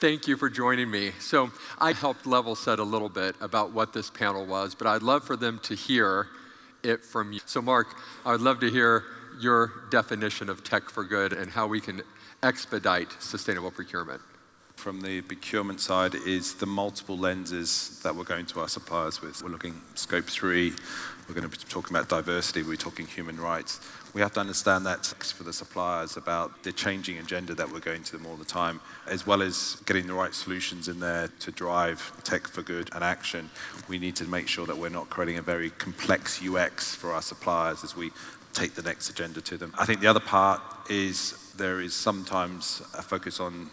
Thank you for joining me. So I helped level set a little bit about what this panel was, but I'd love for them to hear it from you. So Mark, I'd love to hear your definition of tech for good and how we can expedite sustainable procurement. From the procurement side is the multiple lenses that we're going to our suppliers with. We're looking scope three, we're going to be talking about diversity, we're talking human rights. We have to understand that for the suppliers about the changing agenda that we're going to them all the time, as well as getting the right solutions in there to drive tech for good and action. We need to make sure that we're not creating a very complex UX for our suppliers as we take the next agenda to them. I think the other part is there is sometimes a focus on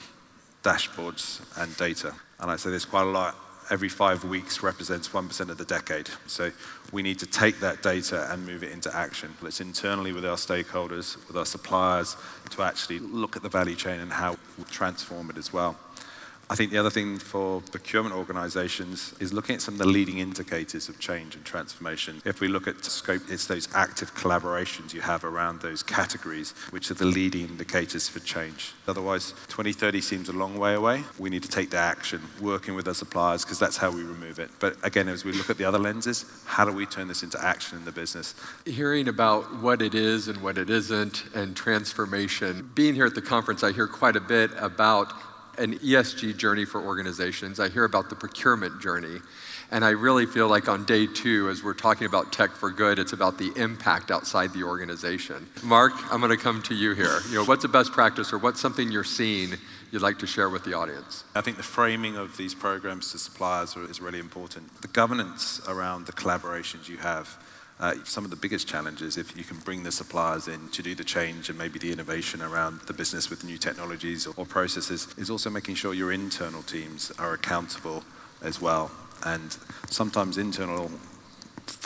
dashboards and data. And I say there's quite a lot every five weeks represents 1% of the decade. So we need to take that data and move it into action. It's internally with our stakeholders, with our suppliers, to actually look at the value chain and how we transform it as well. I think the other thing for procurement organizations is looking at some of the leading indicators of change and transformation. If we look at scope, it's those active collaborations you have around those categories, which are the leading indicators for change. Otherwise, 2030 seems a long way away. We need to take the action, working with our suppliers, because that's how we remove it. But again, as we look at the other lenses, how do we turn this into action in the business? Hearing about what it is and what it isn't and transformation. Being here at the conference, I hear quite a bit about an ESG journey for organizations. I hear about the procurement journey. And I really feel like on day two, as we're talking about tech for good, it's about the impact outside the organization. Mark, I'm going to come to you here. You know, what's a best practice or what's something you're seeing you'd like to share with the audience? I think the framing of these programs to suppliers is really important. The governance around the collaborations you have uh, some of the biggest challenges if you can bring the suppliers in to do the change and maybe the innovation around the business with new technologies or, or processes is also making sure your internal teams are accountable as well. And sometimes internal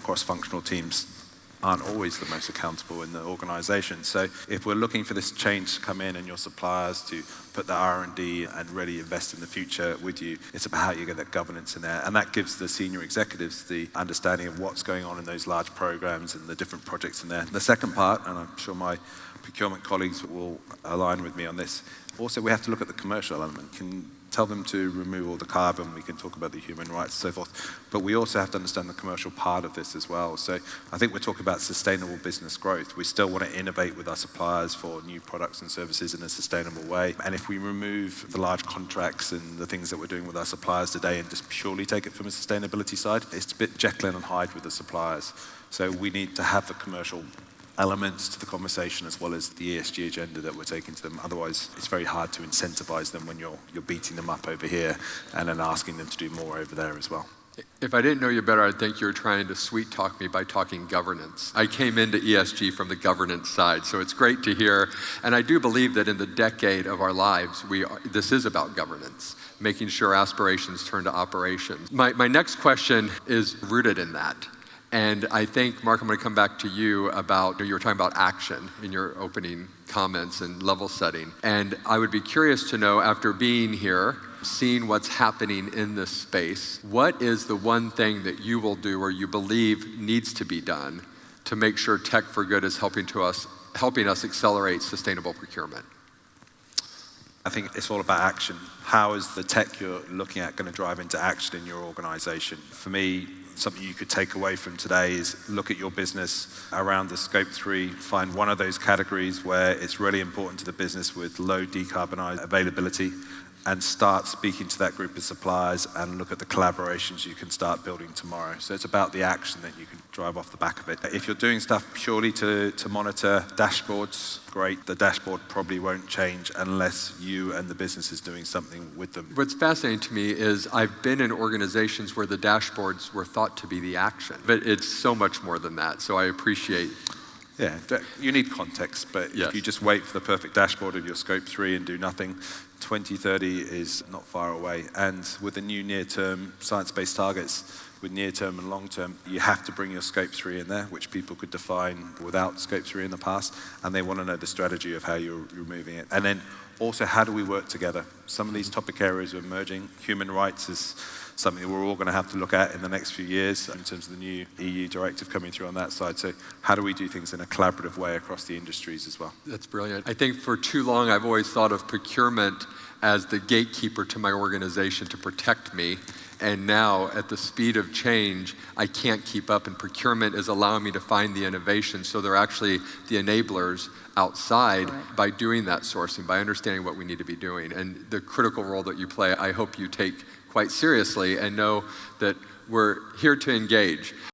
cross-functional teams aren't always the most accountable in the organization. So if we're looking for this change to come in and your suppliers to put the R&D and really invest in the future with you, it's about how you get that governance in there. And that gives the senior executives the understanding of what's going on in those large programs and the different projects in there. The second part, and I'm sure my procurement colleagues will align with me on this, also we have to look at the commercial element. Can tell them to remove all the carbon, we can talk about the human rights and so forth. But we also have to understand the commercial part of this as well. So I think we're talking about sustainable business growth. We still want to innovate with our suppliers for new products and services in a sustainable way. And if we remove the large contracts and the things that we're doing with our suppliers today and just purely take it from a sustainability side, it's a bit Jekyll and Hyde with the suppliers. So we need to have the commercial elements to the conversation as well as the ESG agenda that we're taking to them. Otherwise, it's very hard to incentivize them when you're, you're beating them up over here and then asking them to do more over there as well. If I didn't know you better, I'd think you were trying to sweet talk me by talking governance. I came into ESG from the governance side, so it's great to hear. And I do believe that in the decade of our lives, we are, this is about governance, making sure aspirations turn to operations. My, my next question is rooted in that. And I think, Mark, I'm going to come back to you about, you were talking about action in your opening comments and level setting. And I would be curious to know, after being here, seeing what's happening in this space, what is the one thing that you will do or you believe needs to be done to make sure Tech for Good is helping, to us, helping us accelerate sustainable procurement? I think it's all about action. How is the tech you're looking at going to drive into action in your organization? For me, something you could take away from today is look at your business around the scope three, find one of those categories where it's really important to the business with low decarbonized availability and start speaking to that group of suppliers and look at the collaborations you can start building tomorrow. So it's about the action that you can drive off the back of it. If you're doing stuff purely to, to monitor dashboards, great. The dashboard probably won't change unless you and the business is doing something with them. What's fascinating to me is I've been in organizations where the dashboards were thought to be the action, but it's so much more than that. So I appreciate yeah, you need context, but yes. if you just wait for the perfect dashboard of your scope three and do nothing, 2030 is not far away. And with the new near-term science-based targets, with near-term and long-term, you have to bring your scope three in there, which people could define without scope three in the past, and they want to know the strategy of how you're removing it. And then also, how do we work together? Some of these topic areas are emerging. Human rights is something we're all going to have to look at in the next few years in terms of the new EU directive coming through on that side. So how do we do things in a collaborative way across the industries as well? That's brilliant. I think for too long I've always thought of procurement as the gatekeeper to my organization to protect me. And now, at the speed of change, I can't keep up, and procurement is allowing me to find the innovation. So they're actually the enablers outside Correct. by doing that sourcing, by understanding what we need to be doing. And the critical role that you play, I hope you take quite seriously and know that we're here to engage.